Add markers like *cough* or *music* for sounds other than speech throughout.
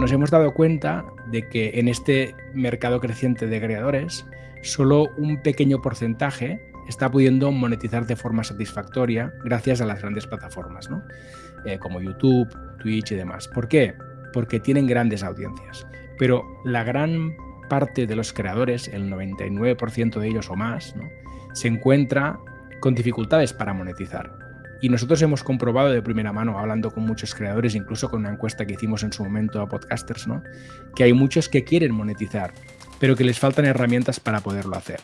nos hemos dado cuenta de que en este mercado creciente de creadores, solo un pequeño porcentaje está pudiendo monetizar de forma satisfactoria gracias a las grandes plataformas. Eh, como YouTube, Twitch y demás. ¿Por qué? Porque tienen grandes audiencias. Pero la gran parte de los creadores, el 99% de ellos o más, se encuentra con dificultades para monetizar. Y nosotros hemos comprobado de primera mano, hablando con muchos creadores, incluso con una encuesta que hicimos en su momento a podcasters, ¿no? que hay muchos que quieren monetizar, pero que les faltan herramientas para poderlo hacer.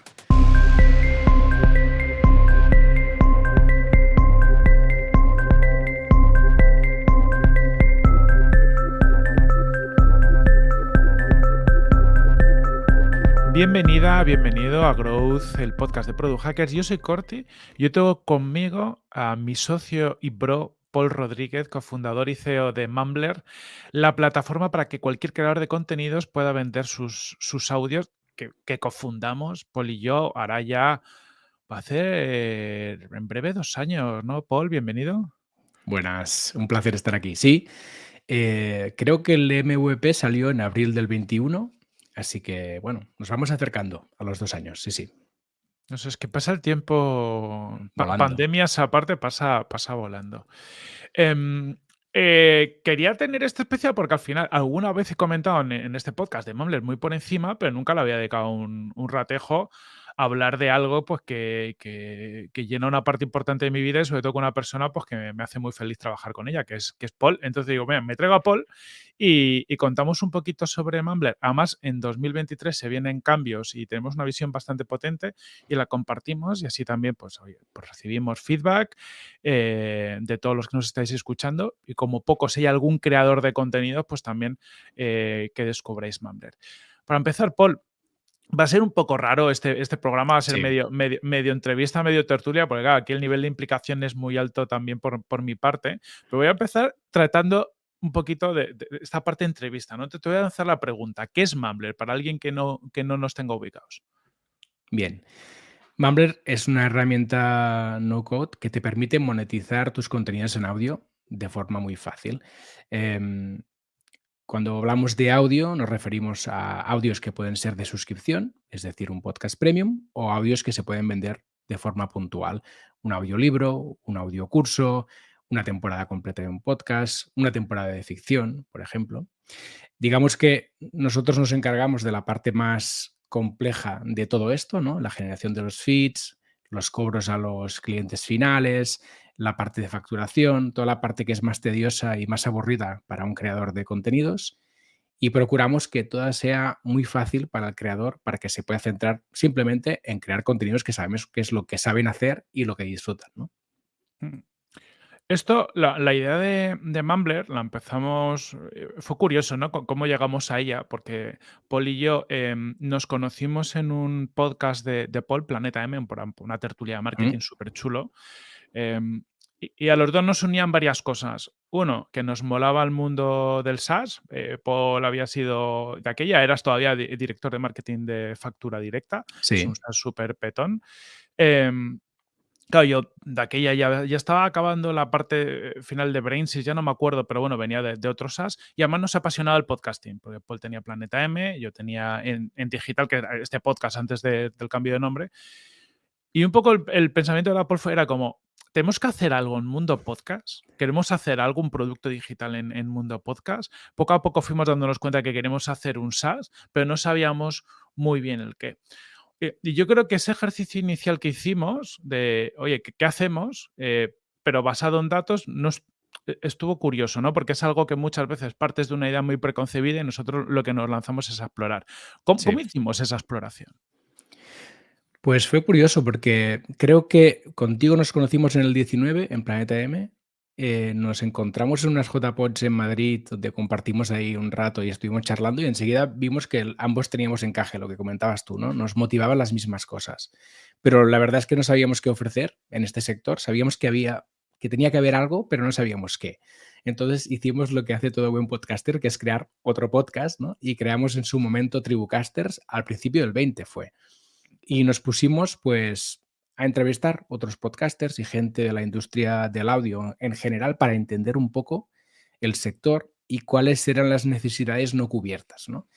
Bienvenida, bienvenido a Growth, el podcast de Product Hackers. Yo soy Corti. Yo tengo conmigo a mi socio y bro Paul Rodríguez, cofundador y CEO de Mumbler, la plataforma para que cualquier creador de contenidos pueda vender sus, sus audios que, cofundamos, Paul y yo, hará ya, va a hacer en breve dos años, ¿no? Paul, bienvenido. Buenas, un placer estar aquí. Sí, eh, creo que el MVP salió en abril del 21 Así que, bueno, nos vamos acercando a los dos años, sí, sí. No sé, es que pasa el tiempo, pandemias aparte, pasa, pasa volando. Em, eh, quería tener este especial porque al final alguna vez he comentado en, este podcast de Mumbler muy por encima, pero nunca le había dedicado un, un ratejo hablar de algo pues, que, que, llena una parte importante de mi vida y sobre todo con una persona pues, que me hace muy feliz trabajar con ella, que es, que es Paul. Entonces digo, mira, me traigo a Paul y, contamos un poquito sobre Mumbler. Además, en 2023 se vienen cambios y tenemos una visión bastante potente y la compartimos y así también pues, pues recibimos feedback eh, de todos los que nos estáis escuchando y como poco, hay algún creador de contenido, pues también eh, que descubréis Mumbler. Para empezar, Paul, Va a ser un poco raro este, este programa, va a ser medio, medio, entrevista, medio tertulia, porque aquí el nivel de implicación es muy alto también por, por mi parte. Pero voy a empezar tratando un poquito de, esta parte de entrevista. ¿no? Te, voy a lanzar la pregunta, ¿qué es Mumbler para alguien que no, que no nos tenga ubicados? Bien. Mumbler es una herramienta no-code que te permite monetizar tus contenidos en audio de forma muy fácil. Em, cuando hablamos de audio, nos referimos a audios que pueden ser de suscripción, es decir, un podcast premium, o audios que se pueden vender de forma puntual. Un audiolibro, un audiocurso, una temporada completa de un podcast, una temporada de ficción, por ejemplo. Digamos que nosotros nos encargamos de la parte más compleja de todo esto, ¿no? La generación de los feeds, los cobros a los clientes finales, la parte de facturación, toda la parte que es más tediosa y más aburrida para un creador de contenidos y procuramos que toda sea muy fácil para el creador para que se pueda centrar simplemente en crear contenidos que sabemos que es lo que saben hacer y lo que disfrutan. ¿no? Mm. Esto, la, idea de, de, Mumbler la empezamos, eh, fue curioso, ¿no? cómo llegamos a ella, porque Paul y yo em, nos conocimos en un podcast de, Paul, Planeta M, una tertulia de marketing súper chulo. Em, y, a los dos nos unían varias cosas. Uno, que nos molaba el mundo del SaaS. Eh, Paul había sido, de aquella eras todavía director de marketing de factura directa. Sí. Es un SaaS súper petón. Em, Claro, yo de aquella ya, ya, estaba acabando la parte final de Brainsys, ya no me acuerdo, pero bueno, venía de, de otros SaaS y además nos apasionaba el podcasting, porque Paul tenía Planeta M, yo tenía en, digital, que era este podcast antes del cambio de nombre. Y un poco el, pensamiento de la Paul era como, tenemos que hacer algo en mundo podcast, queremos hacer algún producto digital en, en mundo podcast. Poco a poco fuimos dándonos cuenta que queremos hacer un SaaS, pero no sabíamos muy bien el qué. Eh, y yo creo que ese ejercicio inicial que hicimos de, oye, ¿qué, hacemos? Eh, pero basado en datos, nos, e, estuvo curioso, ¿no? Porque es algo que muchas veces partes de una idea muy preconcebida y nosotros lo que nos lanzamos es a explorar. ¿Cómo, hicimos esa exploración? Pues fue curioso porque creo que contigo nos conocimos en el 19 en Planeta M eh, nos encontramos en unas JPODs en Madrid donde compartimos ahí un rato y estuvimos charlando y enseguida vimos que ambos teníamos encaje, lo que comentabas tú, ¿no? Nos motivaban las mismas cosas. Pero la verdad es que no sabíamos qué ofrecer en este sector. Sabíamos que había, que tenía que haber algo, pero no sabíamos qué. Entonces hicimos lo que hace todo buen podcaster, que es crear otro podcast, ¿no? Y creamos en su momento Tribucasters, al principio del 20 fue. Y nos pusimos, pues, a entrevistar otros podcasters y gente de la industria del audio en general para entender un poco el sector y cuáles eran las necesidades no cubiertas. ¿no?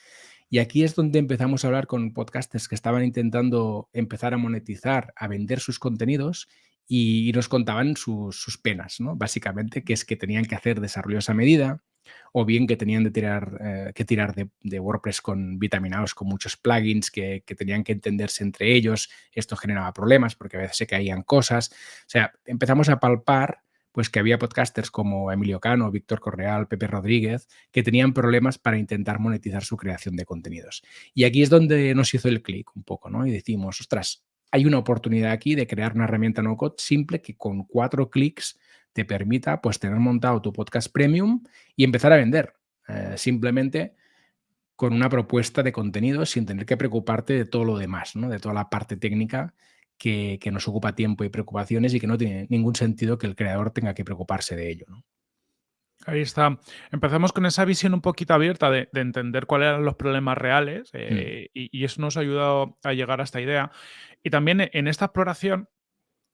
Y aquí es donde empezamos a hablar con podcasters que estaban intentando empezar a monetizar, a vender sus contenidos y, nos contaban sus, penas, ¿no? Básicamente, que es que tenían que hacer desarrollos a medida, o bien que tenían de tirar, eh, que tirar de, WordPress con vitaminados, con muchos plugins que, tenían que entenderse entre ellos. Esto generaba problemas porque a veces se caían cosas. O sea, empezamos a palpar pues que había podcasters como Emilio Cano, Víctor Correal, Pepe Rodríguez, que tenían problemas para intentar monetizar su creación de contenidos. Y aquí es donde nos hizo el clic un poco, ¿no? Y decimos, ostras, hay una oportunidad aquí de crear una herramienta no-code simple que con cuatro clics te permita pues tener montado tu podcast premium y empezar a vender. Eh, simplemente con una propuesta de contenido sin tener que preocuparte de todo lo demás, ¿no? de toda la parte técnica que, nos ocupa tiempo y preocupaciones y que no tiene ningún sentido que el creador tenga que preocuparse de ello. Ahí está. Empezamos con esa visión un poquito abierta de, entender cuáles eran los problemas reales eh, mm. y, eso nos ha ayudado a llegar a esta idea. Y también en esta exploración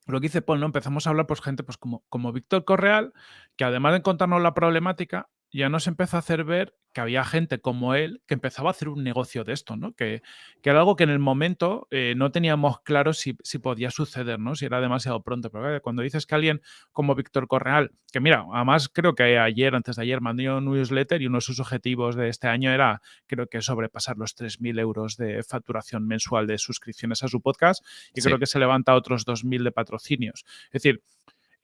lo que dice Paul, ¿no? Empezamos a hablar, pues, gente pues, como, como Víctor Correal, que además de contarnos la problemática, ya nos empezó a hacer ver que había gente como él que empezaba a hacer un negocio de esto, ¿no? Que, que era algo que en el momento eh, no teníamos claro si, si, podía suceder, ¿no? Si era demasiado pronto. Pero cuando dices que alguien como Víctor Correal, que mira, además creo que ayer, antes de ayer, mandó un newsletter y uno de sus objetivos de este año era, creo que sobrepasar los 3.000 euros de facturación mensual de suscripciones a su podcast y creo que se levanta otros 2.000 de patrocinios. Es decir,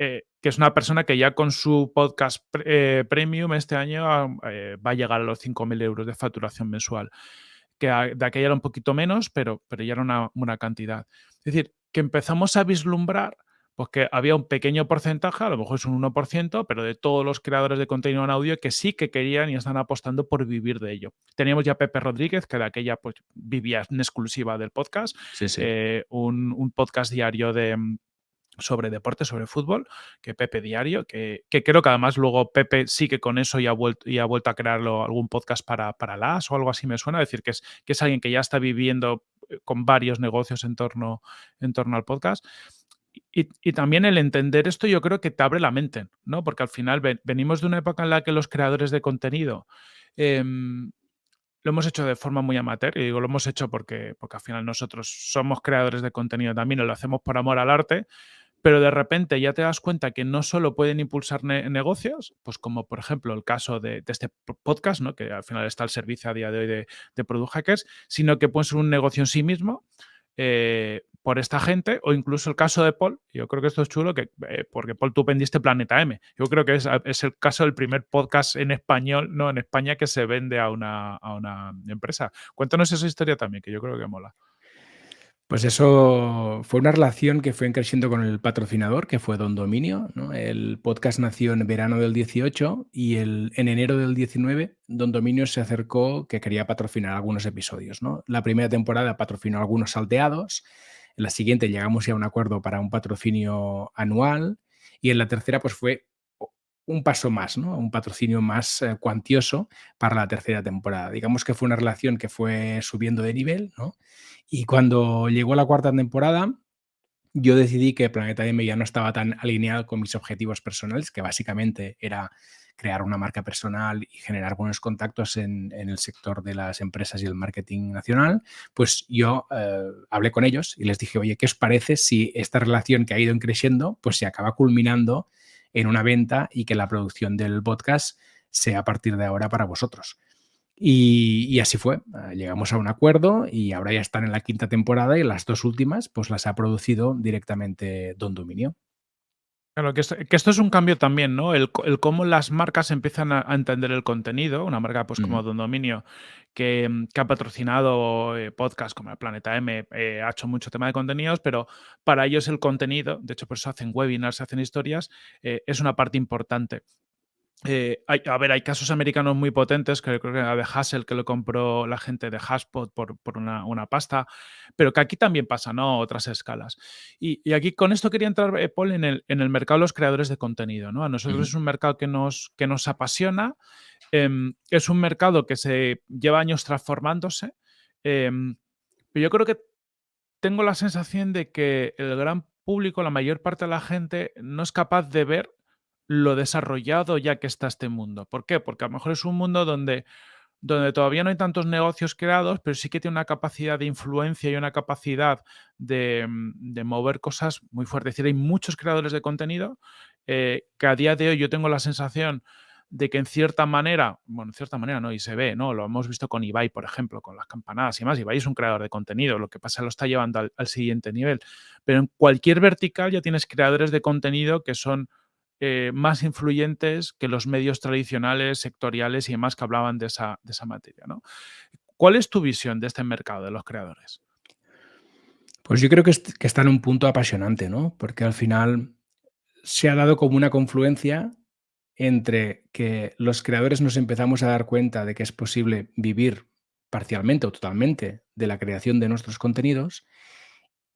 eh, que es una persona que ya con su podcast eh, premium este año eh, va a llegar a los 5.000 euros de facturación mensual. Que de aquella era un poquito menos, pero, pero ya era una buena cantidad. Es decir, que empezamos a vislumbrar pues que había un pequeño porcentaje, a lo mejor es un 1%, pero de todos los creadores de contenido en audio que sí que querían y están apostando por vivir de ello. Teníamos ya Pepe Rodríguez, que de aquella pues, vivía en exclusiva del podcast, un, podcast diario de, sobre deporte, sobre fútbol, que Pepe Diario, que, creo que además luego Pepe sí que con eso ya ha vuelto, y ha vuelto a crearlo algún podcast para, para las o algo así me suena, decir que es, que es alguien que ya está viviendo eh, con varios negocios en torno, en torno al podcast. Y, también el entender esto yo creo que te abre la mente, ¿no? Porque al final venimos de una época en la que los creadores de contenido em, lo hemos hecho de forma muy amateur, y digo lo hemos hecho porque, porque al final nosotros somos creadores de contenido también y lo hacemos por amor al arte, pero de repente ya te das cuenta que no solo pueden impulsar negocios, pues como por ejemplo el caso de, este podcast, ¿no? que al final está al servicio a día de hoy de, Product Hackers, sino que puede ser un negocio en sí mismo. Eh, por esta gente, o incluso el caso de Paul, yo creo que esto es chulo, que, eh, porque Paul, tú vendiste Planeta M. Yo creo que es, es, el caso del primer podcast en español, no en España, que se vende a una, a una empresa. Cuéntanos esa historia también, que yo creo que mola. Pues eso fue una relación que fue creciendo con el patrocinador, que fue Don Dominio. El podcast nació en verano del 18 y el, en enero del 19 Don Dominio se acercó que quería patrocinar algunos episodios. ¿no? La primera temporada patrocinó algunos salteados, en la siguiente llegamos ya a un acuerdo para un patrocinio anual y en la tercera pues fue un paso más, ¿no? un patrocinio más eh, cuantioso para la tercera temporada. Digamos que fue una relación que fue subiendo de nivel, ¿no? Y cuando llegó la cuarta temporada, yo decidí que Planeta M ya no estaba tan alineado con mis objetivos personales, que básicamente era crear una marca personal y generar buenos contactos en, el sector de las empresas y el marketing nacional, pues yo eh, hablé con ellos y les dije, oye, ¿qué os parece si esta relación que ha ido creciendo, pues se acaba culminando en una venta y que la producción del podcast sea a partir de ahora para vosotros. Y, así fue, ah, llegamos a un acuerdo y ahora ya están en la quinta temporada y las dos últimas pues las ha producido directamente Don Dominio. Claro, que esto, es un cambio también, ¿no? El, cómo las marcas empiezan a, entender el contenido. Una marca, pues como Don Dominio, que, mm, ha patrocinado eh, podcasts como el Planeta M, eh, ha hecho mucho tema de contenidos, pero para ellos el contenido, de hecho, por eso hacen webinars, hacen historias, eh, es una parte importante. Eh, a ver, hay casos americanos muy potentes, que creo que era de Hassel, que lo compró la gente de Haspot por, una, pasta, pero que aquí también pasa, ¿no? Otras escalas. Y, aquí con esto quería entrar, eh, Paul, en el, en el mercado de los creadores de contenido, ¿no? A nosotros es un mercado que nos, que nos apasiona, em, es un mercado que se lleva años transformándose, em, pero yo creo que tengo la sensación de que el gran público, la mayor parte de la gente, no es capaz de ver lo desarrollado ya que está este mundo. ¿Por qué? Porque a lo mejor es un mundo donde donde todavía no hay tantos negocios creados, pero sí que tiene una capacidad de influencia y una capacidad de, mm, mover cosas muy fuertes. Es decir, hay muchos creadores de contenido eh, que a día de hoy yo tengo la sensación de que en cierta manera, bueno, en cierta manera no, y se ve, ¿no? Lo hemos visto con Ibai, por ejemplo, con las campanadas y más. Ibai es un creador de contenido, lo que pasa lo está llevando al, al siguiente nivel. Pero en cualquier vertical ya tienes creadores de contenido que son eh, más influyentes que los medios tradicionales, sectoriales y demás que hablaban de esa, de esa materia. ¿Cuál es tu visión de este mercado de los creadores? Pues yo creo que, que está en un punto apasionante, ¿no? Porque al final se ha dado como una confluencia entre que los creadores nos empezamos a dar cuenta de que es posible vivir parcialmente o totalmente de la creación de nuestros contenidos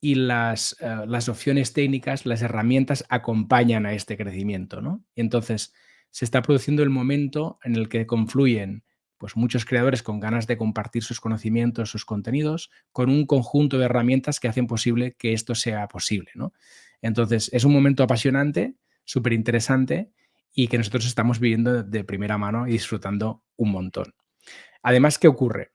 y las, eh, las opciones técnicas, las herramientas acompañan a este crecimiento. ¿no? Y entonces se está produciendo el momento en el que confluyen pues, muchos creadores con ganas de compartir sus conocimientos, sus contenidos, con un conjunto de herramientas que hacen posible que esto sea posible. ¿no? Entonces es un momento apasionante, súper interesante y que nosotros estamos viviendo de primera mano y disfrutando un montón. Además, ¿qué ocurre?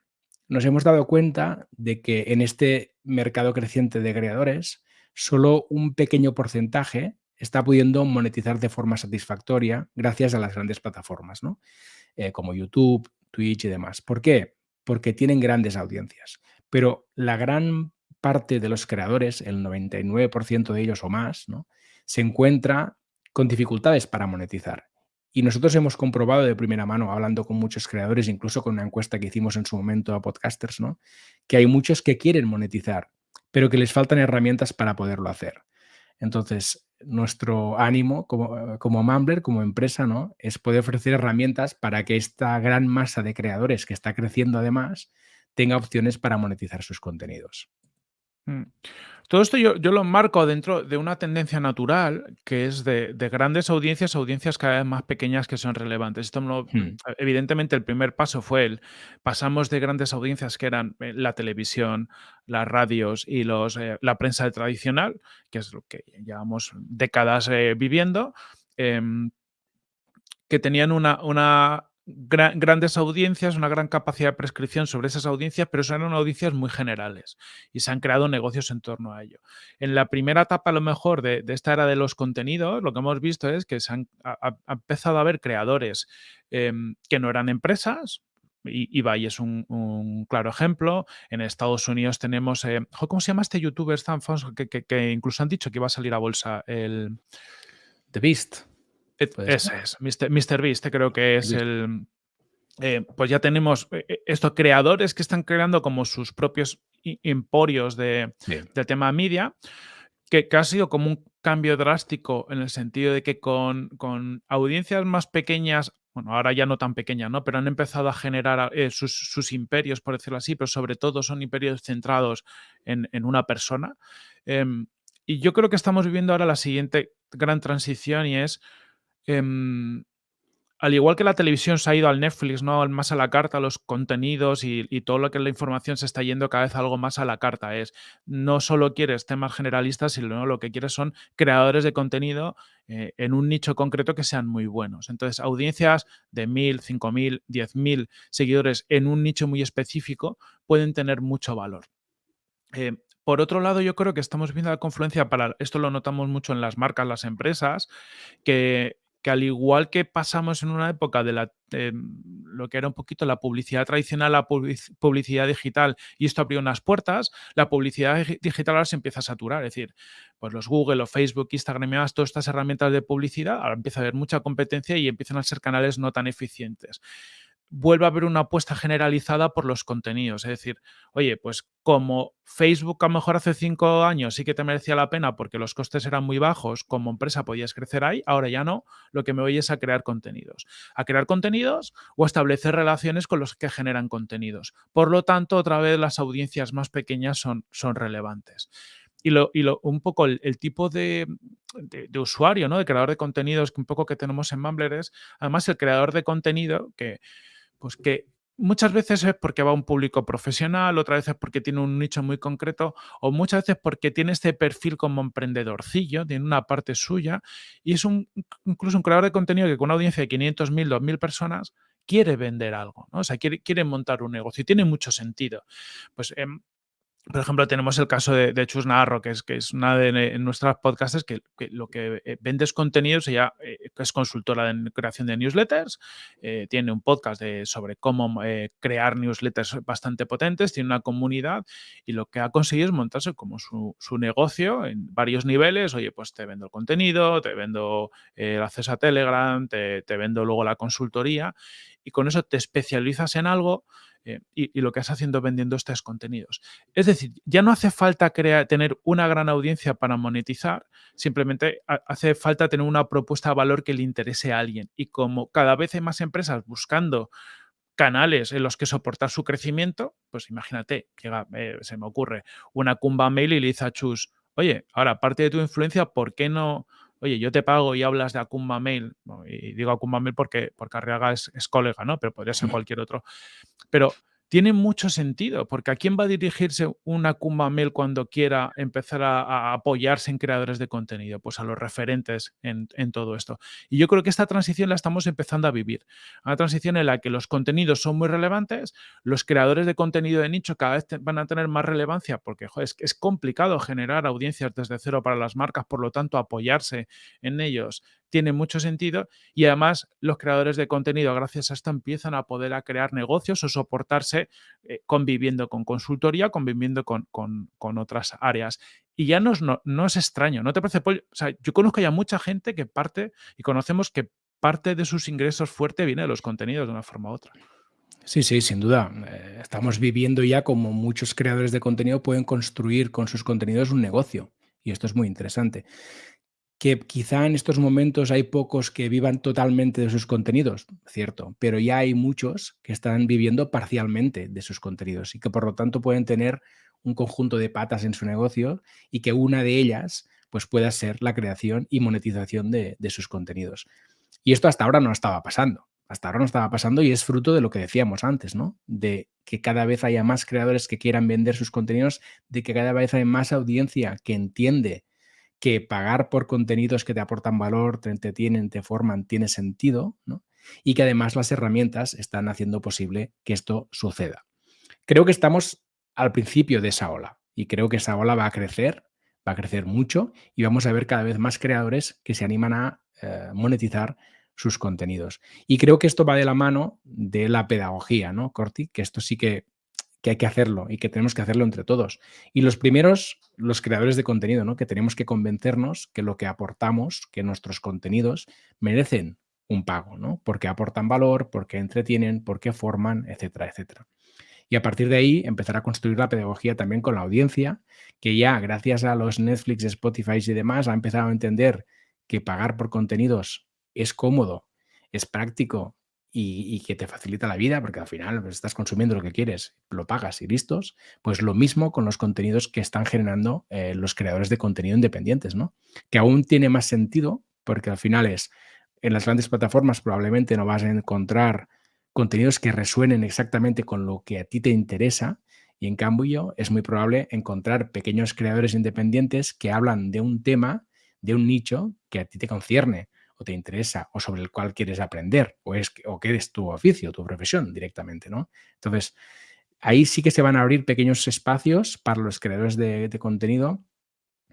nos hemos dado cuenta de que en este mercado creciente de creadores, solo un pequeño porcentaje está pudiendo monetizar de forma satisfactoria gracias a las grandes plataformas. Eh, como YouTube, Twitch y demás. ¿Por qué? Porque tienen grandes audiencias. Pero la gran parte de los creadores, el 99% de ellos o más, se encuentra con dificultades para monetizar. Y nosotros hemos comprobado de primera mano, hablando con muchos creadores, incluso con una encuesta que hicimos en su momento a podcasters, ¿no? que hay muchos que quieren monetizar, pero que les faltan herramientas para poderlo hacer. Entonces, nuestro ánimo como, como Mumbler, como empresa, ¿no? es poder ofrecer herramientas para que esta gran masa de creadores que está creciendo además tenga opciones para monetizar sus contenidos. Mm. Todo esto yo, lo marco dentro de una tendencia natural que es de, grandes audiencias a audiencias cada vez más pequeñas que son relevantes. Esto hmm. Evidentemente el primer paso fue el, pasamos de grandes audiencias que eran eh, la televisión, las radios y los, eh, la prensa tradicional, que es lo que llevamos décadas eh, viviendo, em, que tenían una, una grandes audiencias, una gran capacidad de prescripción sobre esas audiencias, pero son audiencias muy generales y se han creado negocios en torno a ello. En la primera etapa, a lo mejor, de, esta era de los contenidos, lo que hemos visto es que se han ha, empezado a haber creadores em, que no eran empresas, y Ibai es un, claro ejemplo. En Estados Unidos tenemos, eh, ¿cómo se llama este youtuber tan famoso que, que, incluso han dicho que iba a salir a bolsa? El The Beast. Ese es, Mr. Beast, creo que es el... Eh, pues ya tenemos eh, eh, estos creadores que están creando como sus propios emporios de, tema media, que, ha sido como un cambio drástico en el sentido de que con, audiencias más pequeñas, bueno, ahora ya no tan pequeñas, ¿no? Pero han empezado a generar sus, imperios, por decirlo así, pero sobre todo son imperios centrados en, una persona. Em, y yo creo que estamos viviendo ahora la siguiente gran transición y es Em, al igual que la televisión se ha ido al Netflix, ¿no? Más a la carta, los contenidos y, todo lo que es la información se está yendo cada vez algo más a la carta. Es no solo quieres temas generalistas, sino lo que quieres son creadores de contenido eh, en un nicho concreto que sean muy buenos. Entonces, audiencias de 1.000, 5.000, 10.000 seguidores en un nicho muy específico pueden tener mucho valor. Eh, por otro lado, yo creo que estamos viendo la confluencia para, esto lo notamos mucho en las marcas, las empresas, que que al igual que pasamos en una época de la, lo que era un poquito la publicidad tradicional, la publicidad digital, y esto abrió unas puertas, la publicidad digital ahora se empieza a saturar. Es decir, pues los Google, los Facebook, Instagram, todas estas herramientas de publicidad, ahora empieza a haber mucha competencia y empiezan a ser canales no tan eficientes vuelve a haber una apuesta generalizada por los contenidos. Es decir, oye, pues como Facebook a lo mejor hace cinco años sí que te merecía la pena porque los costes eran muy bajos, como empresa podías crecer ahí, ahora ya no, lo que me voy es a crear contenidos. A crear contenidos o a establecer relaciones con los que generan contenidos. Por lo tanto, otra vez las audiencias más pequeñas son, son relevantes. Y, lo, y lo, un poco el, tipo de, de, usuario, ¿no? De creador de contenidos que un poco que tenemos en Mumbler es, además, el creador de contenido que pues que muchas veces es porque va a un público profesional, otras veces porque tiene un nicho muy concreto o muchas veces porque tiene este perfil como emprendedorcillo, tiene una parte suya y es un, incluso un creador de contenido que con una audiencia de 500.000, 2.000 personas quiere vender algo, ¿no? O sea, quiere, quiere montar un negocio y tiene mucho sentido. Pues em, por ejemplo, tenemos el caso de, Chus Narro, que es, que es una de nuestras podcasts que, lo que eh, vende es contenidos, ella eh, es consultora de creación de newsletters, eh, tiene un podcast sobre cómo crear newsletters bastante potentes, tiene una comunidad y lo que ha conseguido es montarse como su, negocio en varios niveles. Oye, pues te vendo el contenido, te vendo el acceso a Telegram, te, te vendo luego la consultoría y con eso te especializas en algo eh, y, lo que estás haciendo vendiendo estos contenidos. Es decir, ya no hace falta crear, tener una gran audiencia para monetizar, simplemente hace falta tener una propuesta de valor que le interese a alguien. Y como cada vez hay más empresas buscando canales en los que soportar su crecimiento, pues imagínate, llega, eh, se me ocurre, una Kumba Mail y le dice a Chus, oye, ahora, aparte de tu influencia, ¿por qué no oye, yo te pago y hablas de Akumba Mail, y digo Akumba Mail porque, porque Arriaga es, es, colega, ¿no? Pero podría ser cualquier otro. Pero tiene mucho sentido, porque ¿a quién va a dirigirse una Kumba Mail cuando quiera empezar a, apoyarse en creadores de contenido? Pues a los referentes en, todo esto. Y yo creo que esta transición la estamos empezando a vivir. Una transición en la que los contenidos son muy relevantes, los creadores de contenido de nicho cada vez van a tener más relevancia porque es, es complicado generar audiencias desde cero para las marcas, por lo tanto apoyarse en ellos tiene mucho sentido y además los creadores de contenido gracias a esto empiezan a poder a crear negocios o soportarse eh, conviviendo con consultoría, conviviendo con, otras áreas. Y ya no es, no, es extraño, ¿no te parece? O sea, yo conozco ya mucha gente que parte y conocemos que parte de sus ingresos fuerte viene de los contenidos de una forma u otra. Sí, sí, sin duda. Eh, estamos viviendo ya como muchos creadores de contenido pueden construir con sus contenidos un negocio. Y esto es muy interesante que quizá en estos momentos hay pocos que vivan totalmente de sus contenidos, cierto, pero ya hay muchos que están viviendo parcialmente de sus contenidos y que por lo tanto pueden tener un conjunto de patas en su negocio y que una de ellas pues pueda ser la creación y monetización de, de sus contenidos. Y esto hasta ahora no estaba pasando. Hasta ahora no estaba pasando y es fruto de lo que decíamos antes, ¿no? De que cada vez haya más creadores que quieran vender sus contenidos, de que cada vez hay más audiencia que entiende que pagar por contenidos que te aportan valor, te entretienen, te forman, tiene sentido, ¿no? y que además las herramientas están haciendo posible que esto suceda. Creo que estamos al principio de esa ola y creo que esa ola va a crecer, va a crecer mucho y vamos a ver cada vez más creadores que se animan a eh, monetizar sus contenidos. Y creo que esto va de la mano de la pedagogía, ¿no, Corti? Que esto sí que que hay que hacerlo y que tenemos que hacerlo entre todos. Y los primeros, los creadores de contenido, ¿no? que tenemos que convencernos que lo que aportamos, que nuestros contenidos merecen un pago, ¿no? porque aportan valor, porque entretienen, porque forman, etcétera, etcétera. Y a partir de ahí empezar a construir la pedagogía también con la audiencia, que ya gracias a los Netflix, Spotify y demás ha empezado a entender que pagar por contenidos es cómodo, es práctico y, que te facilita la vida, porque al final pues, estás consumiendo lo que quieres, lo pagas y listos, pues lo mismo con los contenidos que están generando eh, los creadores de contenido independientes, ¿no? Que aún tiene más sentido, porque al final es, en las grandes plataformas probablemente no vas a encontrar contenidos que resuenen exactamente con lo que a ti te interesa, y en cambio es muy probable encontrar pequeños creadores independientes que hablan de un tema, de un nicho que a ti te concierne o te interesa o sobre el cual quieres aprender o, es, o que es tu oficio, tu profesión directamente, ¿no? Entonces, ahí sí que se van a abrir pequeños espacios para los creadores de, contenido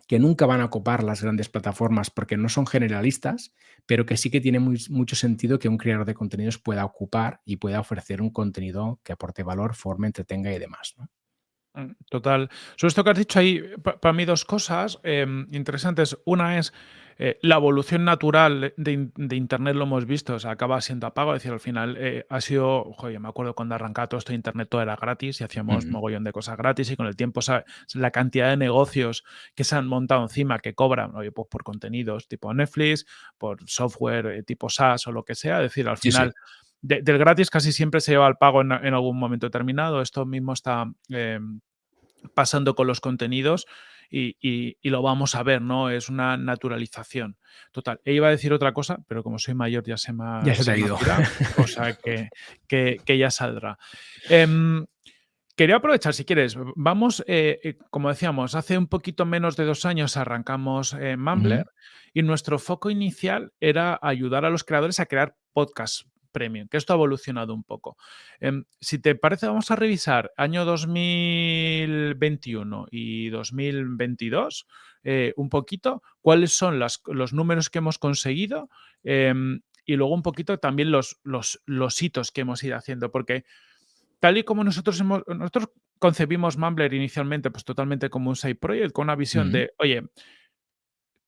que nunca van a ocupar las grandes plataformas porque no son generalistas, pero que sí que tiene mucho sentido que un creador de contenidos pueda ocupar y pueda ofrecer un contenido que aporte valor, forme, entretenga y demás. ¿no? Mm, total. Sobre esto que has dicho ahí, para mí dos cosas em, interesantes. Una es eh, la evolución natural de, Internet, lo hemos visto, o sea, acaba siendo apago. Es decir, al final eh, ha sido, oye, me acuerdo cuando arrancaba todo esto de Internet, todo era gratis y hacíamos un mogollón de cosas gratis y con el tiempo la cantidad de negocios que se han montado encima que cobran, oye, pues por contenidos tipo Netflix, por software eh, tipo SaaS o lo que sea. Es decir, al final... del gratis casi siempre se lleva al pago en, algún momento determinado. Esto mismo está em, pasando con los contenidos y, lo vamos a ver, ¿no? Es una naturalización. Total, e iba a decir otra cosa, pero como soy mayor ya se me ha, ya se, ha ido. o sea *laughs* que, que, ya saldrá. Em, quería aprovechar, si quieres, vamos, eh, eh, como decíamos, hace un poquito menos de dos años arrancamos eh, Mumbler y nuestro foco inicial era ayudar a los creadores a crear podcasts premium, que esto ha evolucionado un poco. Em, si te parece, vamos a revisar año 2021 y 2022 eh, un poquito, cuáles son los números que hemos conseguido em, y luego un poquito también los, los, los hitos que hemos ido haciendo, porque tal y como nosotros hemos, nosotros concebimos Mumbler inicialmente pues totalmente como un side project con una visión de, oye,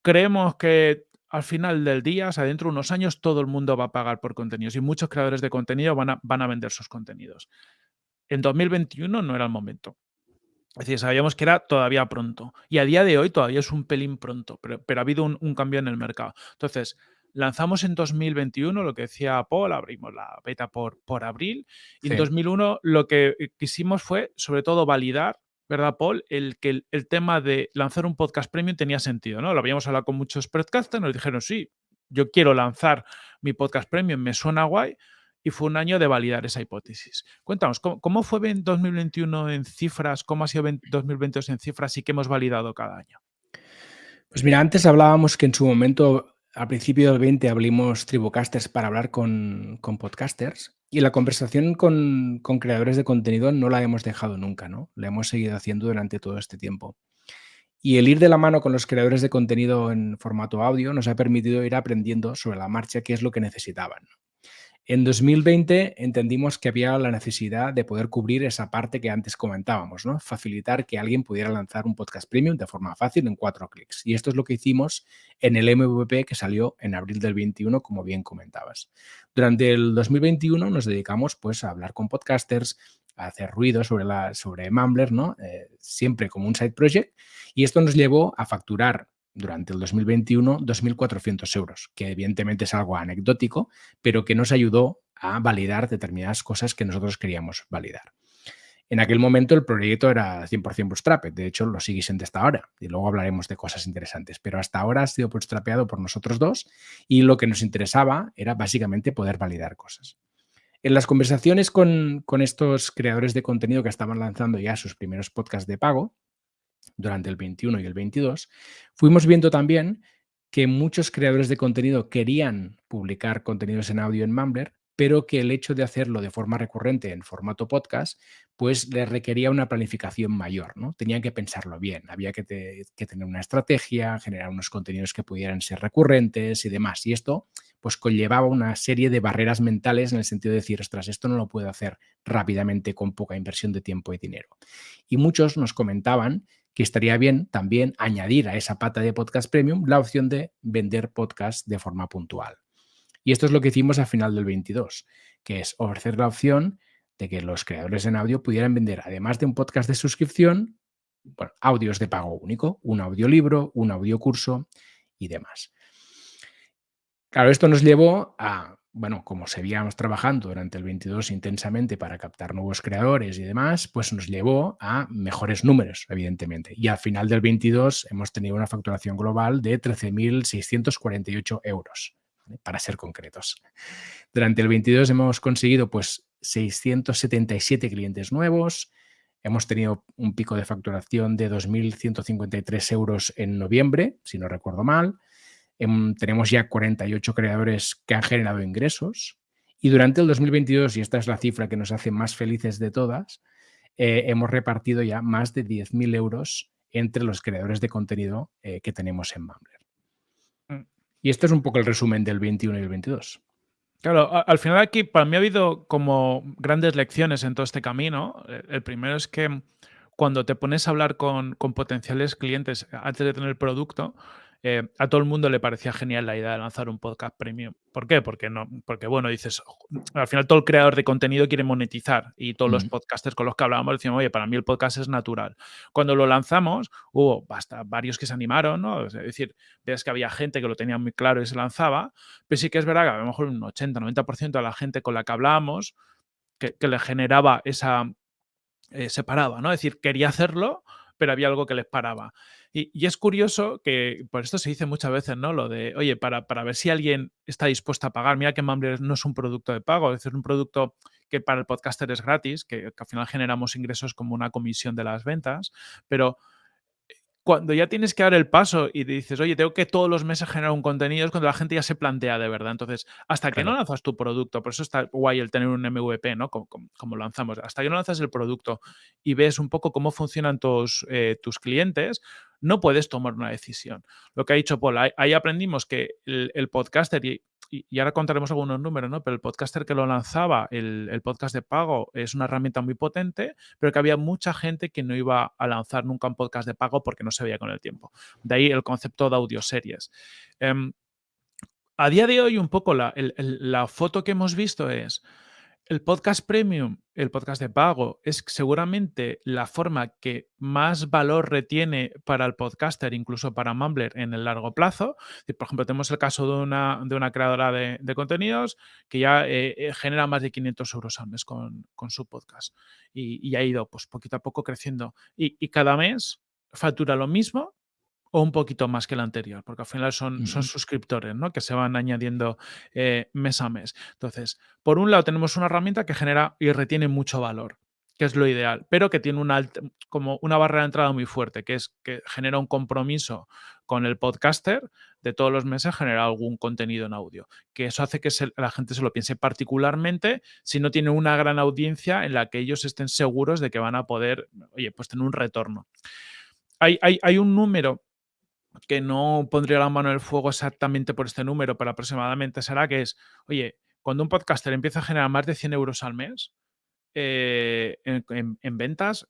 creemos que al final del día, o sea, dentro de unos años, todo el mundo va a pagar por contenidos y muchos creadores de contenido van a, van a vender sus contenidos. En 2021 no era el momento. Es decir, sabíamos que era todavía pronto. Y a día de hoy todavía es un pelín pronto, pero, pero ha habido un, cambio en el mercado. Entonces, lanzamos en 2021 lo que decía Paul, abrimos la beta por, por abril. Y en 2001 lo que quisimos fue, sobre todo, validar ¿verdad, Paul? El que el, tema de lanzar un podcast premium tenía sentido, ¿no? Lo habíamos hablado con muchos podcasters, nos dijeron, sí, yo quiero lanzar mi podcast premium, me suena guay, y fue un año de validar esa hipótesis. Cuéntanos, ¿cómo, fue en 2021 en cifras? ¿Cómo ha sido 2022 en cifras y qué hemos validado cada año? Pues mira, antes hablábamos que en su momento, al principio del 20, abrimos Tribucasters para hablar con, con podcasters y la conversación con, creadores de contenido no la hemos dejado nunca, ¿no? La hemos seguido haciendo durante todo este tiempo. Y el ir de la mano con los creadores de contenido en formato audio nos ha permitido ir aprendiendo sobre la marcha qué es lo que necesitaban. En 2020 entendimos que había la necesidad de poder cubrir esa parte que antes comentábamos, ¿no? Facilitar que alguien pudiera lanzar un podcast premium de forma fácil en cuatro clics. Y esto es lo que hicimos en el MVP que salió en abril del 21, como bien comentabas. Durante el 2021 nos dedicamos pues a hablar con podcasters, a hacer ruido sobre, la, sobre Mumbler, ¿no? Eh, siempre como un side project. Y esto nos llevó a facturar durante el 2021 2.400 euros, que evidentemente es algo anecdótico, pero que nos ayudó a validar determinadas cosas que nosotros queríamos validar. En aquel momento el proyecto era 100% bootstrapped, de hecho lo sigue siendo hasta ahora, y luego hablaremos de cosas interesantes, pero hasta ahora ha sido bootstrapeado por nosotros dos y lo que nos interesaba era básicamente poder validar cosas. En las conversaciones con, con estos creadores de contenido que estaban lanzando ya sus primeros podcasts de pago, durante el 21 y el 22, fuimos viendo también que muchos creadores de contenido querían publicar contenidos en audio en Mumbler, pero que el hecho de hacerlo de forma recurrente en formato podcast, pues les requería una planificación mayor, ¿no? Tenían que pensarlo bien, había que, tener una estrategia, generar unos contenidos que pudieran ser recurrentes y demás. Y esto, pues conllevaba una serie de barreras mentales en el sentido de decir, ostras, esto no lo puedo hacer rápidamente con poca inversión de tiempo y dinero. Y muchos nos comentaban que estaría bien también añadir a esa pata de podcast premium la opción de vender podcast de forma puntual. Y esto es lo que hicimos al final del 22, que es ofrecer la opción de que los creadores en audio pudieran vender, además de un podcast de suscripción, audios de pago único, un audiolibro, un audiocurso y demás. Claro, esto nos llevó a bueno, como seguíamos trabajando durante el 22 intensamente para captar nuevos creadores y demás, pues nos llevó a mejores números, evidentemente. Y al final del 22 hemos tenido una facturación global de 13.648 euros, para ser concretos. Durante el 22 hemos conseguido pues 677 clientes nuevos, hemos tenido un pico de facturación de 2.153 euros en noviembre, si no recuerdo mal, Em, tenemos ya 48 creadores que han generado ingresos y durante el 2022, y esta es la cifra que nos hace más felices de todas, eh, hemos repartido ya más de 10.000 euros entre los creadores de contenido eh, que tenemos en Mumbler. Mm. Y este es un poco el resumen del 21 y el 22. Claro, al final aquí para mí ha habido como grandes lecciones en todo este camino. El primero es que cuando te pones a hablar con, con potenciales clientes antes de tener el producto, eh, a todo el mundo le parecía genial la idea de lanzar un podcast premium. ¿Por qué? Porque, no, porque bueno, dices, al final todo el creador de contenido quiere monetizar y todos los podcasters con los que hablábamos decían, oye, para mí el podcast es natural. Cuando lo lanzamos, hubo basta, varios que se animaron, ¿no? Es decir, ves que había gente que lo tenía muy claro y se lanzaba, pero sí que es verdad que a lo mejor un 80-90% de la gente con la que hablábamos que, le generaba esa, eh, separaba, ¿no? Es decir, quería hacerlo, pero había algo que les paraba. Y, es curioso que, por esto se dice muchas veces, ¿no? Lo de, oye, para, para ver si alguien está dispuesto a pagar, mira que Mumbler no es un producto de pago, es un producto que para el podcaster es gratis, que, que al final generamos ingresos como una comisión de las ventas, pero cuando ya tienes que dar el paso y dices, oye, tengo que todos los meses generar un contenido, es cuando la gente ya se plantea de verdad. Entonces, hasta que no lanzas tu producto, por eso está guay el tener un MVP, ¿no? Como, lanzamos, hasta que no lanzas el producto y ves un poco cómo funcionan tus, eh, tus clientes, no puedes tomar una decisión. Lo que ha dicho Paul, ahí, aprendimos que el, el podcaster, y y, ahora contaremos algunos números, ¿no? Pero el podcaster que lo lanzaba, el, podcast de pago, es una herramienta muy potente, pero que había mucha gente que no iba a lanzar nunca un podcast de pago porque no se veía con el tiempo. De ahí el concepto de audioseries. Eh, a día de hoy, un poco la, la foto que hemos visto es el podcast premium, el podcast de pago, es seguramente la forma que más valor retiene para el podcaster, incluso para Mumbler, en el largo plazo. Por ejemplo, tenemos el caso de una, de una creadora de, contenidos que ya eh, eh, genera más de 500 euros al mes con, su podcast y, ha ido pues, poquito a poco creciendo. Y, y cada mes factura lo mismo o un poquito más que el anterior, porque al final son, son suscriptores, ¿no? Que se van añadiendo eh, mes a mes. Entonces, por un lado tenemos una herramienta que genera y retiene mucho valor, que es lo ideal, pero que tiene una, como una barrera de entrada muy fuerte, que es que genera un compromiso con el podcaster de todos los meses generar algún contenido en audio, que eso hace que la gente se lo piense particularmente si no tiene una gran audiencia en la que ellos estén seguros de que van a poder, oye, pues tener un retorno. Hay, hay, hay un número que no pondría la mano en el fuego exactamente por este número, pero aproximadamente será que es, oye, cuando un podcaster empieza a generar más de 100 euros al mes eh, en, ventas,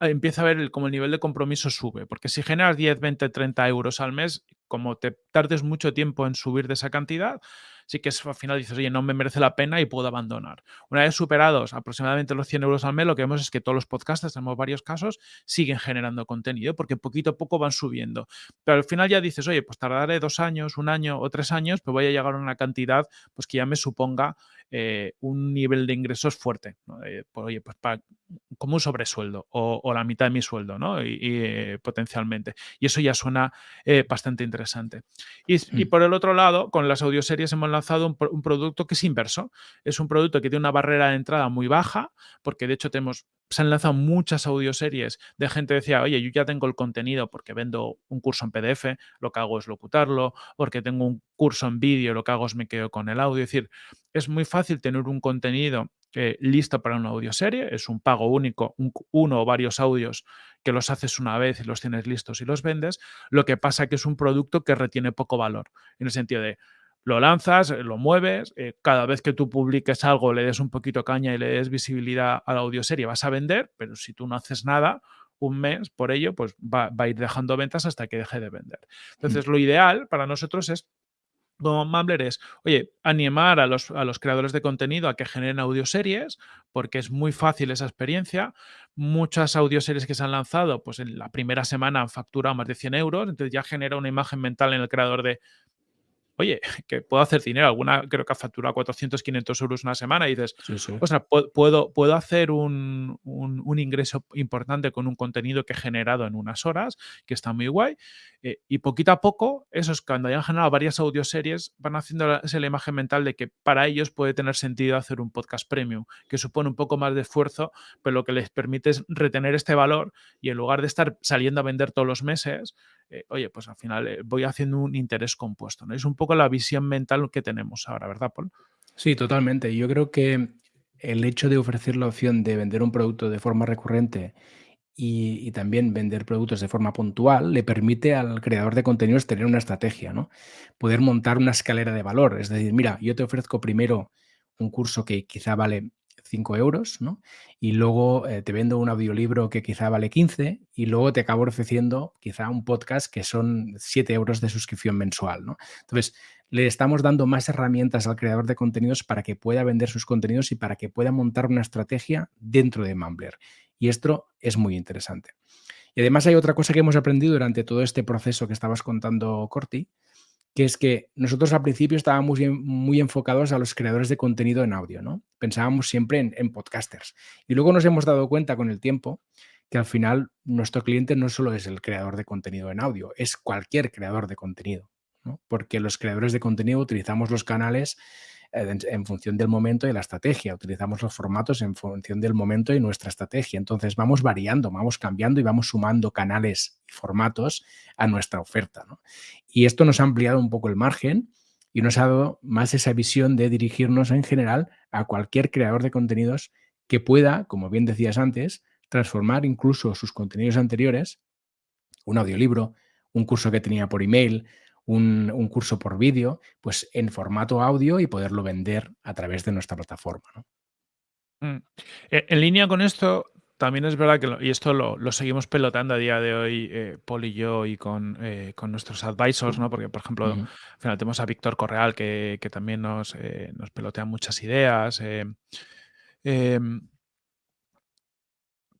eh, empieza a ver como el nivel de compromiso sube, porque si generas 10, 20, 30 euros al mes, como te tardes mucho tiempo en subir de esa cantidad, sí que al final dices, oye, no me merece la pena y puedo abandonar. Una vez superados aproximadamente los 100 euros al mes, lo que vemos es que todos los podcasts, tenemos varios casos, siguen generando contenido porque poquito a poco van subiendo. Pero al final ya dices, oye, pues tardaré dos años, un año o tres años, pero voy a llegar a una cantidad pues que ya me suponga eh, un nivel de ingresos fuerte. Pues, oye, pues como un sobresueldo o, la mitad de mi sueldo, ¿no? Y, eh, potencialmente. Y eso ya suena bastante interesante. Y, mm. por el otro lado, con las audioseries hemos lanzado un, producto que es inverso. Es un producto que tiene una barrera de entrada muy baja, porque de hecho tenemos, se han lanzado muchas audioseries de gente que decía, oye, yo ya tengo el contenido porque vendo un curso en PDF, lo que hago es locutarlo, porque tengo un curso en vídeo, lo que hago es me quedo con el audio. Es decir, es muy fácil tener un contenido eh, listo para una audioserie, es un pago único, uno o varios audios que los haces una vez y los tienes listos y los vendes. Lo que pasa que es un producto que retiene poco valor, en el sentido de lo lanzas, lo mueves, eh, cada vez que tú publiques algo le des un poquito caña y le des visibilidad a la audioserie vas a vender, pero si tú no haces nada, un mes por ello, pues va, a ir dejando ventas hasta que deje de vender. Mm. Entonces, lo ideal para nosotros es como Mumbler es, oye, animar a los, a los, creadores de contenido a que generen audioseries, porque es muy fácil esa experiencia. Muchas audioseries que se han lanzado, pues en la primera semana han facturado más de 100 euros, entonces ya genera una imagen mental en el creador de, oye, que puedo hacer dinero. Alguna creo que ha facturado 400, 500 euros una semana y dices, o sea, puedo, puedo hacer un, ingreso importante con un contenido que he generado en unas horas, que está muy guay. Eh, y poquito a poco, esos cuando hayan generado varias audioseries, van haciendo la, la imagen mental de que para ellos puede tener sentido hacer un podcast premium, que supone un poco más de esfuerzo, pero lo que les permite es retener este valor y en lugar de estar saliendo a vender todos los meses, eh, oye, pues al final eh, voy haciendo un interés compuesto. ¿no? Es un poco la visión mental que tenemos ahora, ¿verdad, Paul? Sí, totalmente. Yo creo que el hecho de ofrecer la opción de vender un producto de forma recurrente y, también vender productos de forma puntual le permite al creador de contenidos tener una estrategia, ¿no? Poder montar una escalera de valor. Es decir, mira, yo te ofrezco primero un curso que quizá vale 5 euros, ¿no? Y luego eh, te vendo un audiolibro que quizá vale 15 y luego te acabo ofreciendo quizá un podcast que son 7 euros de suscripción mensual, ¿no? Entonces, le estamos dando más herramientas al creador de contenidos para que pueda vender sus contenidos y para que pueda montar una estrategia dentro de Mumbler. Y esto es muy interesante. Y además hay otra cosa que hemos aprendido durante todo este proceso que estabas contando, Corti, que es que nosotros al principio estábamos muy, enfocados a los creadores de contenido en audio, ¿no? Pensábamos siempre en, podcasters. Y luego nos hemos dado cuenta con el tiempo que al final nuestro cliente no solo es el creador de contenido en audio, es cualquier creador de contenido, porque los creadores de contenido utilizamos los canales eh, en, función del momento y la estrategia. Utilizamos los formatos en función del momento y nuestra estrategia. Entonces vamos variando, vamos cambiando y vamos sumando canales y formatos a nuestra oferta. Y esto nos ha ampliado un poco el margen y nos ha dado más esa visión de dirigirnos en general a cualquier creador de contenidos que pueda, como bien decías antes, transformar incluso sus contenidos anteriores, un audiolibro, un curso que tenía por email, un, curso por vídeo, pues en formato audio y poderlo vender a través de nuestra plataforma. Mm. E, en línea con esto, también es verdad que, y esto lo, seguimos pelotando a día de hoy, eh, Paul y yo, y con, eh, nuestros advisors, ¿no? Porque, por ejemplo, al final tenemos a Víctor Correal, que, también nos, eh, nos, pelotea muchas ideas. Em,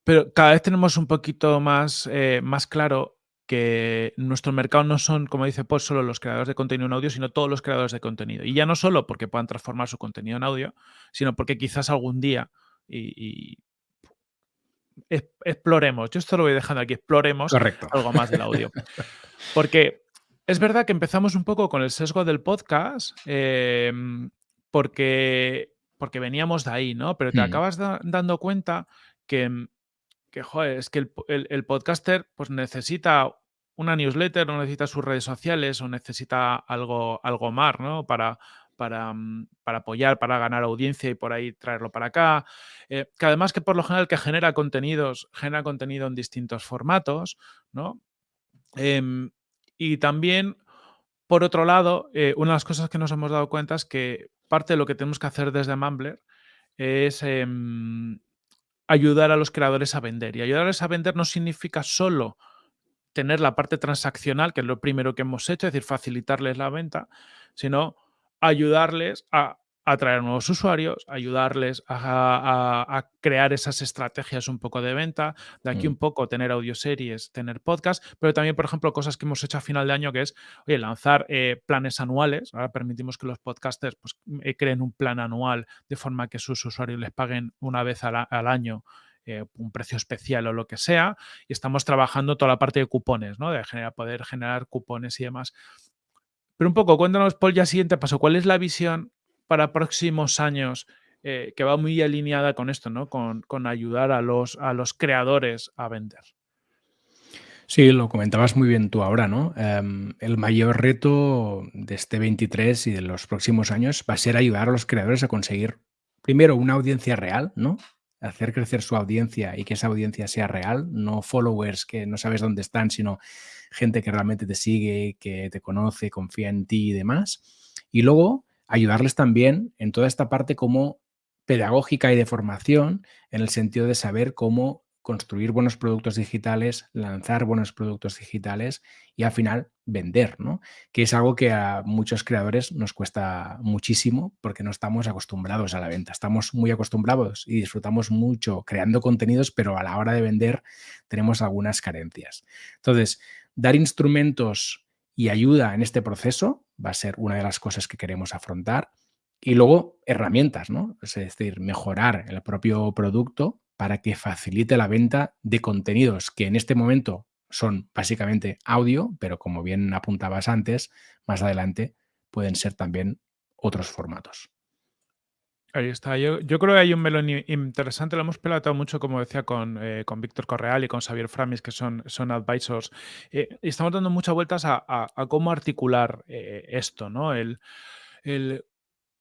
pero cada vez tenemos un poquito más, más claro que nuestro mercado no son, como dice Paul, solo los creadores de contenido en audio, sino todos los creadores de contenido. Y ya no solo porque puedan transformar su contenido en audio, sino porque quizás algún día y, exploremos, yo esto lo voy dejando aquí, exploremos algo más del audio. *laughs* Porque es verdad que empezamos un poco con el sesgo del podcast, em, porque, porque veníamos de ahí, ¿no? Pero te hmm. acabas dando cuenta que que, joder, es que el, podcaster pues necesita una newsletter, o necesita sus redes sociales, o necesita algo, algo más, ¿no? Para, para, mm, para, apoyar, para ganar audiencia y por ahí traerlo para acá. Eh, que además que por lo general que genera contenidos, genera contenido en distintos formatos, ¿no? Em, y también, por otro lado, eh, una de las cosas que nos hemos dado cuenta es que parte de lo que tenemos que hacer desde Mumbler es em, ayudar a los creadores a vender. Y ayudarles a vender no significa solo tener la parte transaccional, que es lo primero que hemos hecho, es decir, facilitarles la venta, sino ayudarles a atraer nuevos usuarios, ayudarles a, crear esas estrategias un poco de venta, de aquí mm. un poco tener audioseries, tener podcast, pero también, por ejemplo, cosas que hemos hecho a final de año, que es oye, lanzar eh, planes anuales. Ahora permitimos que los podcasters pues, eh, creen un plan anual de forma que sus usuarios les paguen una vez al, año eh, un precio especial o lo que sea, y estamos trabajando toda la parte de cupones, ¿no? De generar, poder generar cupones y demás. Pero un poco, cuéntanos, Paul, ya siguiente paso, ¿cuál es la visión para próximos años eh, que va muy alineada con esto, ¿no? Con, ayudar a los, a los creadores a vender. Sí, lo comentabas muy bien tú ahora, ¿no? Em, el mayor reto de este 23 y de los próximos años va a ser ayudar a los creadores a conseguir, primero, una audiencia real, ¿no? Hacer crecer su audiencia y que esa audiencia sea real, no followers que no sabes dónde están, sino gente que realmente te sigue, que te conoce, confía en ti y demás. Y luego, ayudarles también en toda esta parte como pedagógica y de formación, en el sentido de saber cómo construir buenos productos digitales, lanzar buenos productos digitales y al final vender, ¿no? Que es algo que a muchos creadores nos cuesta muchísimo porque no estamos acostumbrados a la venta. Estamos muy acostumbrados y disfrutamos mucho creando contenidos, pero a la hora de vender tenemos algunas carencias. Entonces, dar instrumentos y ayuda en este proceso va a ser una de las cosas que queremos afrontar. Y luego herramientas, ¿no? Es decir, mejorar el propio producto para que facilite la venta de contenidos que en este momento son básicamente audio, pero como bien apuntabas antes, más adelante pueden ser también otros formatos. Ahí está. Yo, creo que hay un melón interesante. Lo hemos pelatado mucho, como decía, con, eh, con Víctor Correal y con Xavier Framis, que son, son advisors. Eh, y estamos dando muchas vueltas a, cómo articular eh, esto, ¿no? El, el,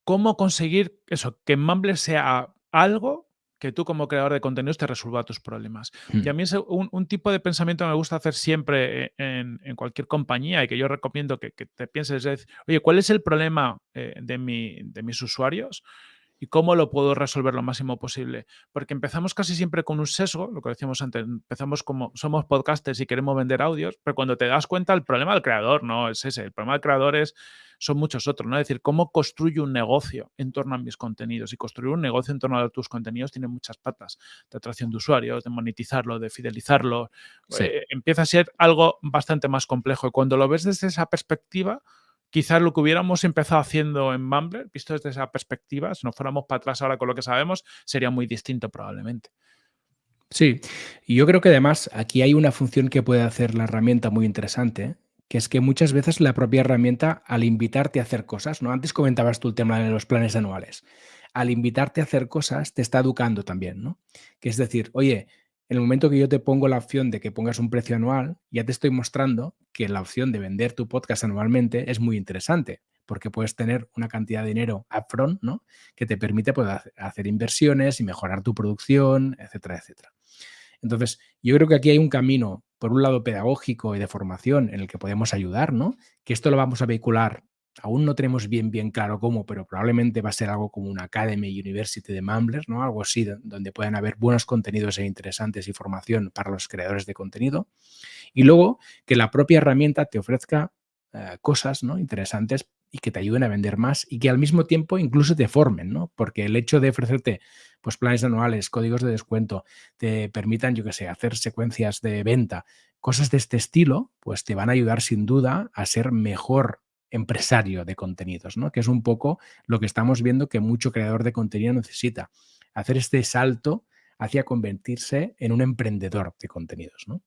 cómo conseguir eso, que Mumble sea algo que tú como creador de contenidos te resuelva tus problemas. Y a hmm. mí es un, tipo de pensamiento que me gusta hacer siempre en, cualquier compañía y que yo recomiendo que, te pienses, es, oye, ¿cuál es el problema de, mi, de mis usuarios? Y cómo lo puedo resolver lo máximo posible. Porque empezamos casi siempre con un sesgo, lo que decíamos antes, empezamos como somos podcasters y queremos vender audios, pero cuando te das cuenta el problema del creador no es ese, el problema del creador es, son muchos otros, ¿no? Es decir, cómo construyo un negocio en torno a mis contenidos y construir un negocio en torno a tus contenidos tiene muchas patas, de atracción de usuarios, de monetizarlo, de fidelizarlo, eh, empieza a ser algo bastante más complejo y cuando lo ves desde esa perspectiva, quizás lo que hubiéramos empezado haciendo en Mumbler, visto desde esa perspectiva, si nos fuéramos para atrás ahora con lo que sabemos, sería muy distinto probablemente. Sí, y yo creo que además aquí hay una función que puede hacer la herramienta muy interesante, que es que muchas veces la propia herramienta, al invitarte a hacer cosas, ¿no? Antes comentabas tú el tema de los planes anuales. Al invitarte a hacer cosas, te está educando también, ¿no? Que es decir, oye, en el momento que yo te pongo la opción de que pongas un precio anual, ya te estoy mostrando que la opción de vender tu podcast anualmente es muy interesante, porque puedes tener una cantidad de dinero upfront, ¿no? Que te permite poder hacer inversiones y mejorar tu producción, etcétera, etcétera. Entonces, yo creo que aquí hay un camino, por un lado pedagógico y de formación, en el que podemos ayudar, ¿no? Que esto lo vamos a vehicular aún no tenemos bien, bien claro cómo, pero probablemente va a ser algo como una Academy University de Mumbler, ¿no? Algo así, donde puedan haber buenos contenidos e interesantes y formación para los creadores de contenido. Y luego que la propia herramienta te ofrezca eh, cosas ¿no? interesantes y que te ayuden a vender más y que al mismo tiempo incluso te formen, ¿no? Porque el hecho de ofrecerte pues, planes anuales, códigos de descuento, te permitan, yo qué sé, hacer secuencias de venta, cosas de este estilo, pues te van a ayudar sin duda a ser mejor empresario de contenidos, ¿no? que es un poco lo que estamos viendo que mucho creador de contenido necesita, hacer este salto hacia convertirse en un emprendedor de contenidos. ¿no?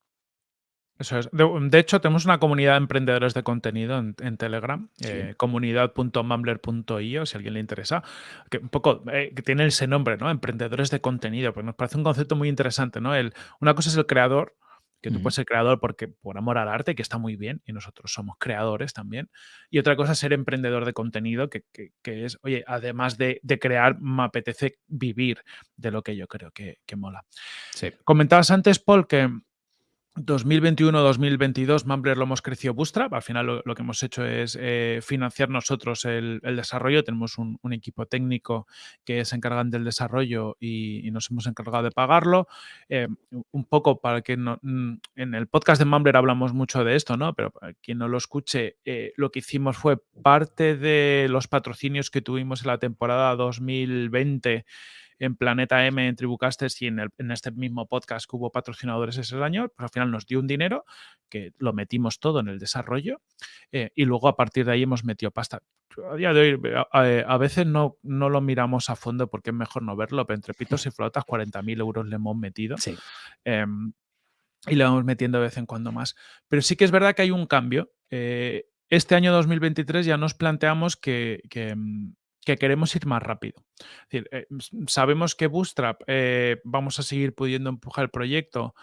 Eso es. De, hecho, tenemos una comunidad de emprendedores de contenido en, Telegram, eh, comunidad.mumbler.io, si a alguien le interesa, que un poco eh, que tiene ese nombre, ¿no? Emprendedores de contenido, pues nos parece un concepto muy interesante, ¿no? El, una cosa es el creador, que tú puedes ser creador porque por amor al arte, que está muy bien, y nosotros somos creadores también. Y otra cosa es ser emprendedor de contenido, que, es, oye, además de, crear, me apetece vivir de lo que yo creo que, que mola. Sí. Comentabas antes, Paul, que 2021-2022 Mumbler lo hemos crecido Bootstrap. Al final lo, que hemos hecho es eh, financiar nosotros el, desarrollo. Tenemos un, equipo técnico que se encargan del desarrollo y, nos hemos encargado de pagarlo. Eh, un poco para que no, mm, en el podcast de Mumbler hablamos mucho de esto, ¿no? Pero para quien no lo escuche, eh, lo que hicimos fue parte de los patrocinios que tuvimos en la temporada 2020 en Planeta M, en Tribucasters y en, en, este mismo podcast que hubo patrocinadores ese año, pues al final nos dio un dinero que lo metimos todo en el desarrollo eh, y luego a partir de ahí hemos metido pasta. A día de hoy a, veces no, no lo miramos a fondo porque es mejor no verlo, pero entre pitos y *laughs* flotas 40.000 euros le hemos metido. Sí. Em, y le vamos metiendo de vez en cuando más. Pero sí que es verdad que hay un cambio. Eh, este año 2023 ya nos planteamos que, que, mm, que queremos ir más rápido. Eh, sabemos que Bootstrap eh, vamos a seguir pudiendo empujar el proyecto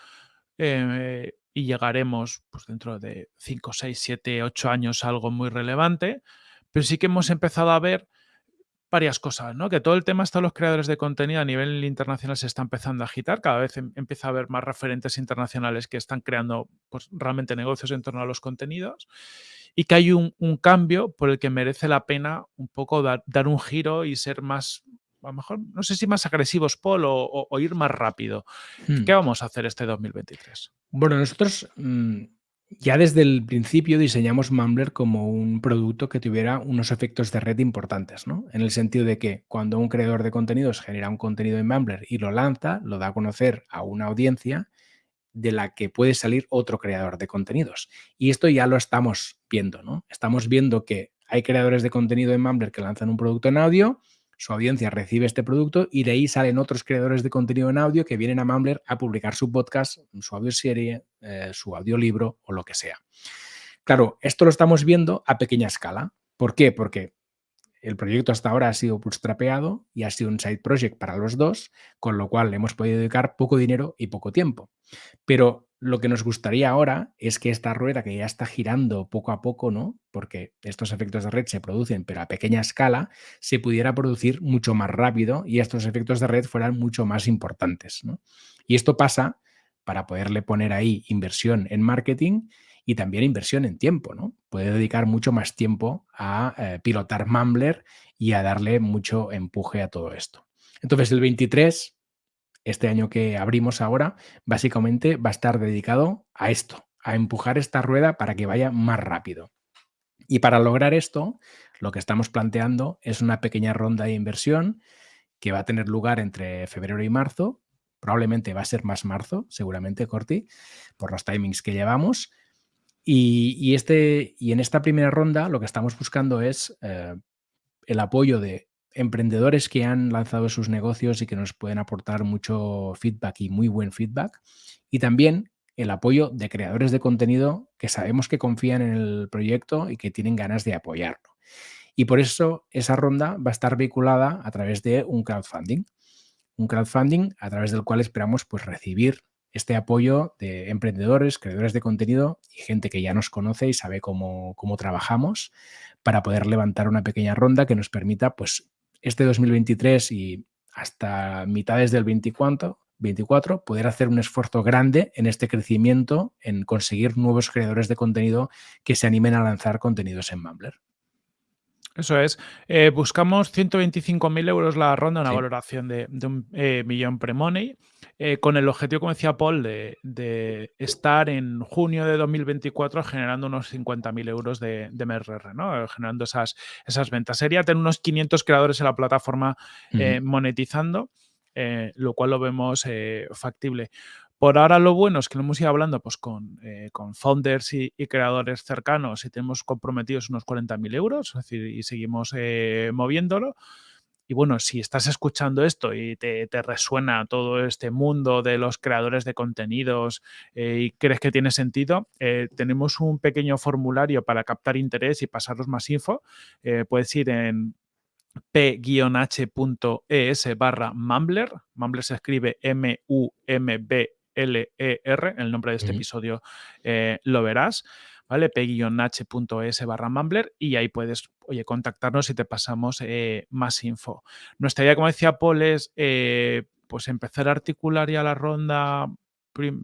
eh, y llegaremos pues, dentro de 5, 6, 7, 8 años a algo muy relevante, pero sí que hemos empezado a ver varias cosas, ¿no? Que todo el tema hasta los creadores de contenido a nivel internacional se está empezando a agitar, cada vez em, empieza a haber más referentes internacionales que están creando pues, realmente negocios en torno a los contenidos y que hay un, cambio por el que merece la pena un poco dar, un giro y ser más, a lo mejor, no sé si más agresivos, Paul, o, ir más rápido. Hmm. ¿Qué vamos a hacer este 2023? Bueno, nosotros mm, ya desde el principio diseñamos Mumbler como un producto que tuviera unos efectos de red importantes, ¿no? En el sentido de que cuando un creador de contenidos genera un contenido en Mumbler y lo lanza, lo da a conocer a una audiencia de la que puede salir otro creador de contenidos. Y esto ya lo estamos viendo, ¿no? Estamos viendo que hay creadores de contenido en Mumbler que lanzan un producto en audio, su audiencia recibe este producto y de ahí salen otros creadores de contenido en audio que vienen a Mumbler a publicar su podcast, su audioserie, eh, su audiolibro o lo que sea. Claro, esto lo estamos viendo a pequeña escala. ¿Por qué? Porque el proyecto hasta ahora ha sido bootstrapeado y ha sido un side project para los dos, con lo cual hemos podido dedicar poco dinero y poco tiempo. Pero lo que nos gustaría ahora es que esta rueda que ya está girando poco a poco, ¿no? Porque estos efectos de red se producen, pero a pequeña escala, se pudiera producir mucho más rápido y estos efectos de red fueran mucho más importantes, ¿no? Y esto pasa para poderle poner ahí inversión en marketing y también inversión en tiempo, ¿no? Puede dedicar mucho más tiempo a eh, pilotar Mumbler y a darle mucho empuje a todo esto. Entonces, el 23 este año que abrimos ahora, básicamente va a estar dedicado a esto, a empujar esta rueda para que vaya más rápido. Y para lograr esto, lo que estamos planteando es una pequeña ronda de inversión que va a tener lugar entre febrero y marzo. Probablemente va a ser más marzo, seguramente, Corti, por los timings que llevamos. Y, este, y en esta primera ronda lo que estamos buscando es eh, el apoyo de emprendedores que han lanzado sus negocios y que nos pueden aportar mucho feedback y muy buen feedback. Y también el apoyo de creadores de contenido que sabemos que confían en el proyecto y que tienen ganas de apoyarlo. Y por eso esa ronda va a estar vinculada a través de un crowdfunding. Un crowdfunding a través del cual esperamos pues, recibir este apoyo de emprendedores, creadores de contenido y gente que ya nos conoce y sabe cómo, cómo trabajamos para poder levantar una pequeña ronda que nos permita pues, este 2023 y hasta mitades del 24, 24 poder hacer un esfuerzo grande en este crecimiento, en conseguir nuevos creadores de contenido que se animen a lanzar contenidos en Mumbler. Eso es. Eh, buscamos 125.000 euros la ronda, una valoración de, un eh, millón pre-money, eh, con el objetivo, como decía Paul, de, estar en junio de 2024 generando unos 50.000 euros de, de MRR, ¿no? generando esas, esas ventas. Sería tener unos 500 creadores en la plataforma monetizando, lo cual lo vemos factible. Por ahora lo bueno es que lo hemos ido hablando pues, con, eh, founders y, creadores cercanos y tenemos comprometidos unos 40.000 euros, es decir, y seguimos eh, moviéndolo. Y bueno, si estás escuchando esto y te, resuena todo este mundo de los creadores de contenidos eh, y crees que tiene sentido, tenemos un pequeño formulario para captar interés y pasaros más info. puedes ir en p-h.es barra Mumbler. Mumbler se escribe M-U-M-B L-E-R, el nombre de este episodio eh, lo verás, ¿vale? p-h.es barra Mumbler y ahí puedes, oye, contactarnos y te pasamos eh, más info. Nuestra idea, como decía Paul, es eh, pues empezar a articular ya la ronda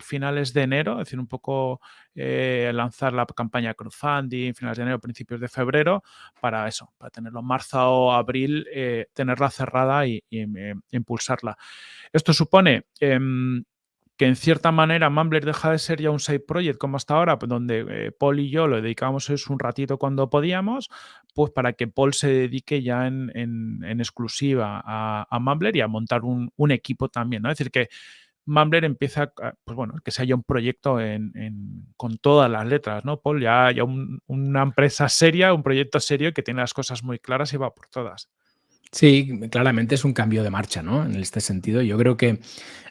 finales de enero, es decir, un poco lanzar la campaña crowdfunding, finales de enero, principios de febrero, para eso, para tenerlo en marzo o abril, tenerla cerrada y, impulsarla. Esto supone em, que en cierta manera Mumbler deja de ser ya un side project como hasta ahora, pues, donde eh, Paul y yo lo dedicábamos un ratito cuando podíamos, pues para que Paul se dedique ya en, exclusiva a, a, Mumbler y a montar un, equipo también, ¿no? Es decir, que Mumbler empieza, pues bueno, que se haya un proyecto con todas las letras, ¿no? Paul, ya, haya una empresa seria, un proyecto serio que tiene las cosas muy claras y va por todas. Sí, claramente es un cambio de marcha, ¿no? En este sentido, yo creo que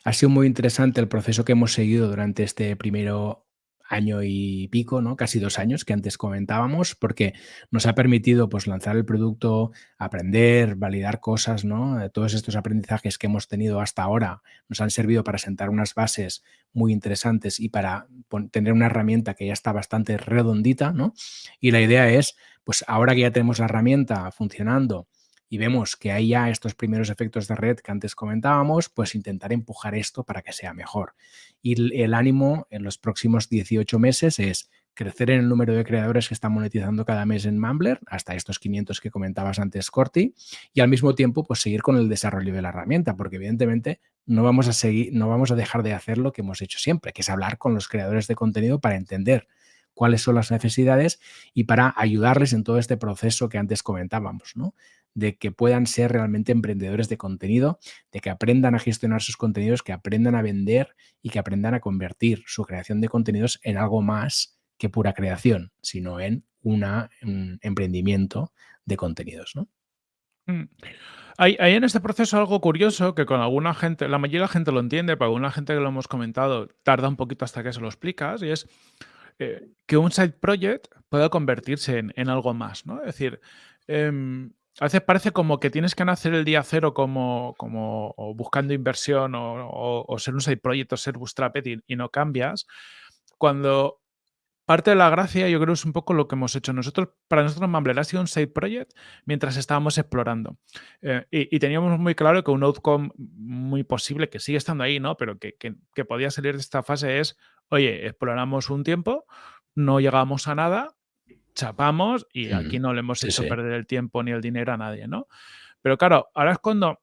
ha sido muy interesante el proceso que hemos seguido durante este primero año y pico, ¿no? Casi dos años que antes comentábamos, porque nos ha permitido pues lanzar el producto, aprender, validar cosas, ¿no? Eh, todos estos aprendizajes que hemos tenido hasta ahora nos han servido para sentar unas bases muy interesantes y para tener una herramienta que ya está bastante redondita, ¿no? Y la idea es, pues ahora que ya tenemos la herramienta funcionando, y vemos que hay ya estos primeros efectos de red que antes comentábamos, pues intentar empujar esto para que sea mejor. Y el ánimo en los próximos 18 meses es crecer en el número de creadores que están monetizando cada mes en Mumbler, hasta estos 500 que comentabas antes, Corti, y al mismo tiempo pues seguir con el desarrollo de la herramienta, porque evidentemente no vamos a seguir, no vamos a dejar de hacer lo que hemos hecho siempre, que es hablar con los creadores de contenido para entender cuáles son las necesidades y para ayudarles en todo este proceso que antes comentábamos, ¿no? De que puedan ser realmente emprendedores de contenido, de que aprendan a gestionar sus contenidos, que aprendan a vender y que aprendan a convertir su creación de contenidos en algo más que pura creación, sino en una, un emprendimiento de contenidos. ¿no? Mm. Hay, en este proceso algo curioso que con alguna gente, la mayoría de la gente lo entiende, pero alguna gente que lo hemos comentado tarda un poquito hasta que se lo explicas, y es eh, que un side project puede convertirse en, algo más, ¿no? Es decir, em, a veces parece como que tienes que nacer el día cero como, como buscando inversión o, ser un side project o ser bootstrapped y, no cambias. Cuando parte de la gracia, yo creo, es un poco lo que hemos hecho. Nosotros, para nosotros, Mumbler ha sido un side project mientras estábamos explorando. Eh, y, teníamos muy claro que un outcome muy posible, que sigue estando ahí, ¿no? Pero que, que podía salir de esta fase es, oye, exploramos un tiempo, no llegamos a nada, chapamos y aquí no le hemos hecho perder el tiempo ni el dinero a nadie, ¿no? Pero claro, ahora es cuando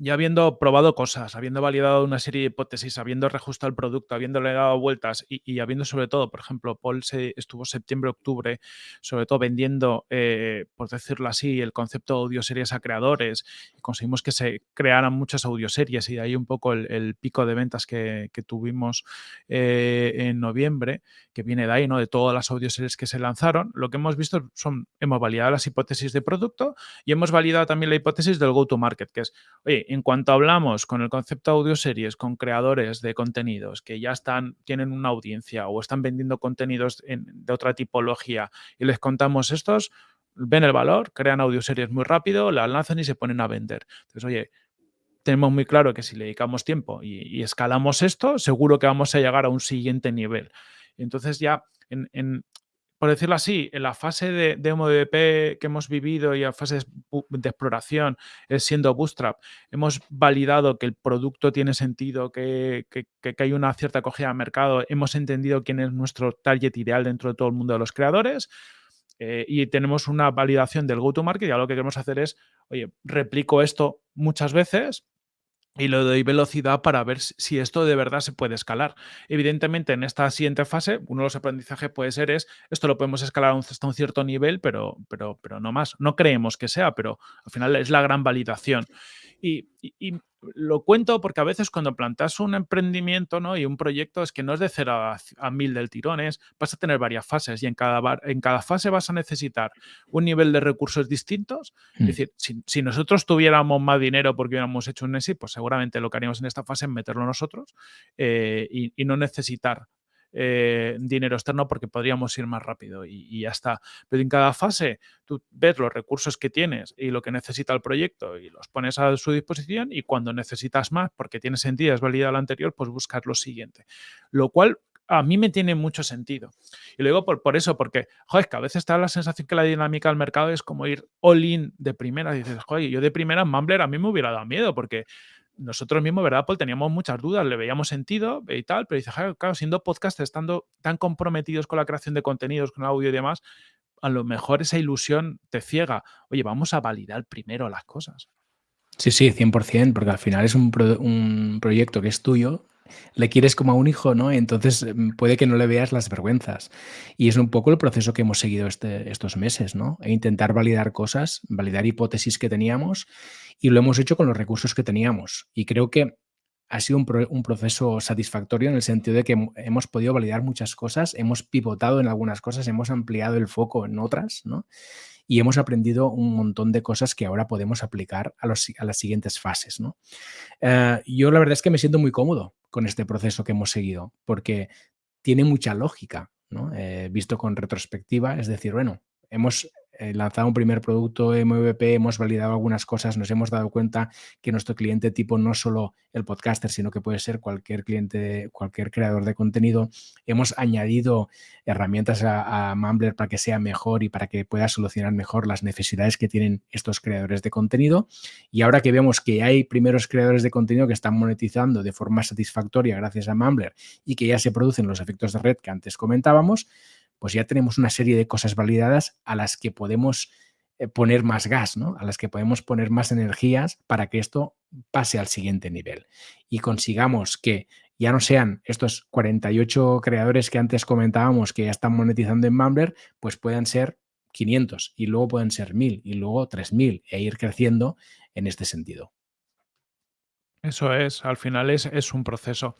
ya habiendo probado cosas, habiendo validado una serie de hipótesis, habiendo reajustado el producto, habiéndole dado vueltas y, habiendo sobre todo, por ejemplo, Paul se, estuvo septiembre-octubre, sobre todo vendiendo, eh, por decirlo así, el concepto de audioseries a creadores y conseguimos que se crearan muchas audioseries y de ahí un poco el, pico de ventas que, tuvimos eh, en noviembre, que viene de ahí, ¿no? De todas las audioseries que se lanzaron. Lo que hemos visto son, hemos validado las hipótesis de producto y hemos validado también la hipótesis del go-to-market, que es, oye, en cuanto hablamos con el concepto de audioseries, con creadores de contenidos que ya están, tienen una audiencia o están vendiendo contenidos de otra tipología y les contamos estos, ven el valor, crean audioseries muy rápido, las lanzan y se ponen a vender. Entonces, oye, tenemos muy claro que si le dedicamos tiempo y, escalamos esto, seguro que vamos a llegar a un siguiente nivel. Entonces ya en, por decirlo así, en la fase de, MVP que hemos vivido y la fase de exploración, es siendo Bootstrap, hemos validado que el producto tiene sentido, que, hay una cierta acogida al mercado, hemos entendido quién es nuestro target ideal dentro de todo el mundo de los creadores eh, y tenemos una validación del go-to-market y lo que queremos hacer es, oye, replico esto muchas veces y le doy velocidad para ver si esto de verdad se puede escalar. Evidentemente, en esta siguiente fase, uno de los aprendizajes puede ser es, esto lo podemos escalar hasta un cierto nivel, pero, pero, pero no más. No creemos que sea, pero al final es la gran validación. Y, lo cuento porque a veces cuando plantas un emprendimiento ¿no? y un proyecto es que no es de cero a, mil del tirón, es, vas a tener varias fases y en cada, en cada fase vas a necesitar un nivel de recursos distintos. Es mm. decir, si, nosotros tuviéramos más dinero porque hubiéramos hecho un ESI, pues seguramente lo que haríamos en esta fase es meterlo nosotros eh, y, no necesitar eh, dinero externo porque podríamos ir más rápido y, ya está. Pero en cada fase tú ves los recursos que tienes y lo que necesita el proyecto y los pones a su disposición y cuando necesitas más porque tiene sentido, es válida lo anterior, pues buscas lo siguiente. Lo cual a mí me tiene mucho sentido. Y luego por, por eso, porque, joder, que a veces está la sensación que la dinámica del mercado es como ir all in de primera. dices, joder, yo de primera Mumbler a mí me hubiera dado miedo porque nosotros mismos, ¿verdad, Paul? Teníamos muchas dudas, le veíamos sentido y tal, pero dice, claro, siendo podcast, estando tan comprometidos con la creación de contenidos, con audio y demás, a lo mejor esa ilusión te ciega. Oye, vamos a validar primero las cosas. Sí, sí, 100%, porque al final es un, un proyecto que es tuyo, le quieres como a un hijo, ¿no? Entonces mm, puede que no le veas las vergüenzas. Y es un poco el proceso que hemos seguido este, estos meses, ¿no? E intentar validar cosas, validar hipótesis que teníamos y lo hemos hecho con los recursos que teníamos. Y creo que ha sido un, proceso satisfactorio en el sentido de que hemos podido validar muchas cosas, hemos pivotado en algunas cosas, hemos ampliado el foco en otras, ¿no? Y hemos aprendido un montón de cosas que ahora podemos aplicar a, las siguientes fases, ¿no? Eh, yo la verdad es que me siento muy cómodo con este proceso que hemos seguido, porque tiene mucha lógica, ¿no? Eh, visto con retrospectiva, es decir, bueno, hemos lanzado un primer producto MVP, hemos validado algunas cosas, nos hemos dado cuenta que nuestro cliente tipo no solo el podcaster, sino que puede ser cualquier cliente, cualquier creador de contenido. Hemos añadido herramientas a, a Mumbler para que sea mejor y para que pueda solucionar mejor las necesidades que tienen estos creadores de contenido. Y ahora que vemos que hay primeros creadores de contenido que están monetizando de forma satisfactoria gracias a Mumbler y que ya se producen los efectos de red que antes comentábamos, pues ya tenemos una serie de cosas validadas a las que podemos eh, poner más gas, ¿no? A las que podemos poner más energías para que esto pase al siguiente nivel y consigamos que ya no sean estos 48 creadores que antes comentábamos que ya están monetizando en Mumbler, pues puedan ser 500 y luego pueden ser 1000 y luego 3000 e ir creciendo en este sentido. Eso es, al final es, es un proceso.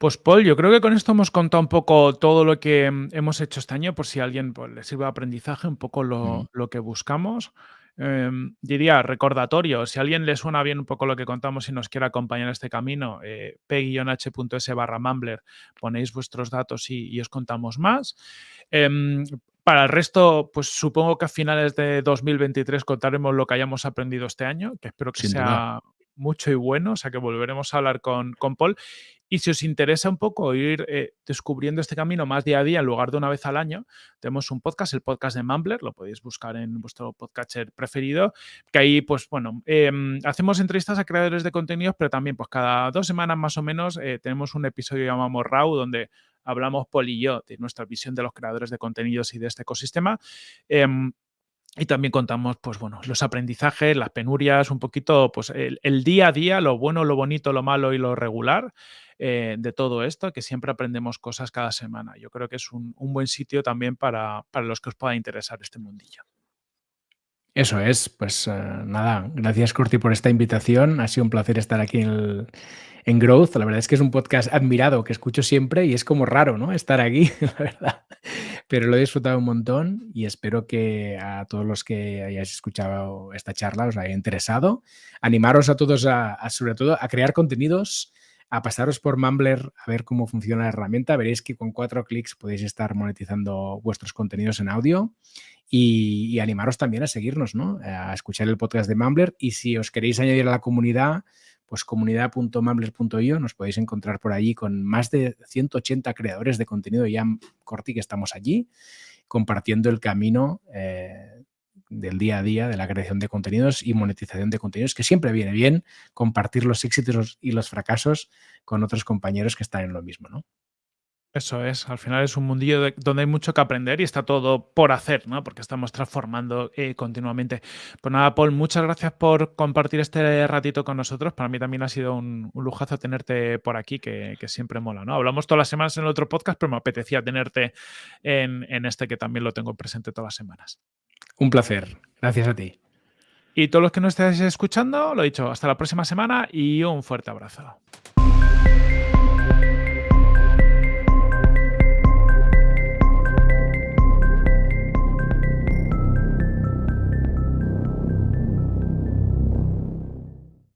Pues Paul, yo creo que con esto hemos contado un poco todo lo que mm, hemos hecho este año, por si a alguien pues, le sirve de aprendizaje, un poco lo, que buscamos. Em, diría, recordatorio, si a alguien le suena bien un poco lo que contamos y nos quiere acompañar en este camino, eh, p-h.s barra Mumbler, ponéis vuestros datos y, os contamos más. Em, para el resto, pues supongo que a finales de 2023 contaremos lo que hayamos aprendido este año, que espero que sea mucho y bueno, o sea que volveremos a hablar con, con Paul. Y si os interesa un poco ir eh, descubriendo este camino más día a día en lugar de una vez al año, tenemos un podcast, el podcast de Mumbler, lo podéis buscar en vuestro podcatcher preferido, que ahí, pues bueno, em, hacemos entrevistas a creadores de contenidos, pero también pues cada dos semanas más o menos eh, tenemos un episodio llamamos RAW, donde hablamos Paul y yo de nuestra visión de los creadores de contenidos y de este ecosistema. Y también contamos, pues bueno, los aprendizajes, las penurias, un poquito, pues el, día a día, lo bueno, lo bonito, lo malo y lo regular eh, de todo esto, que siempre aprendemos cosas cada semana. Yo creo que es un, buen sitio también para, para los que os pueda interesar este mundillo. Eso es, pues eh, nada, gracias Curti por esta invitación. Ha sido un placer estar aquí en, Growth. La verdad es que es un podcast admirado que escucho siempre y es como raro, ¿no? Estar aquí, *laughs* la verdad. Pero lo he disfrutado un montón y espero que a todos los que hayáis escuchado esta charla os haya interesado. Animaros a todos a, sobre todo a crear contenidos, a pasaros por Mumbler a ver cómo funciona la herramienta. Veréis que con cuatro clics podéis estar monetizando vuestros contenidos en audio y, animaros también a seguirnos, ¿no? A escuchar el podcast de Mumbler y si os queréis añadir a la comunidad, pues comunidad.mumbler.io nos podéis encontrar por allí con más de 180 creadores de contenido ya corti que estamos allí compartiendo el camino eh, del día a día de la creación de contenidos y monetización de contenidos, que siempre viene bien compartir los éxitos y los fracasos con otros compañeros que están en lo mismo, ¿no? Eso es, al final es un mundillo donde hay mucho que aprender y está todo por hacer, ¿no? Porque estamos transformando eh, continuamente. Pues nada, Paul, muchas gracias por compartir este ratito con nosotros. Para mí también ha sido un, lujazo tenerte por aquí, que, siempre mola, ¿no? Hablamos todas las semanas en el otro podcast, pero me apetecía tenerte en, en este que también lo tengo presente todas las semanas. Un placer. Gracias a ti. Y todos los que nos estéis escuchando, lo he dicho, hasta la próxima semana y un fuerte abrazo.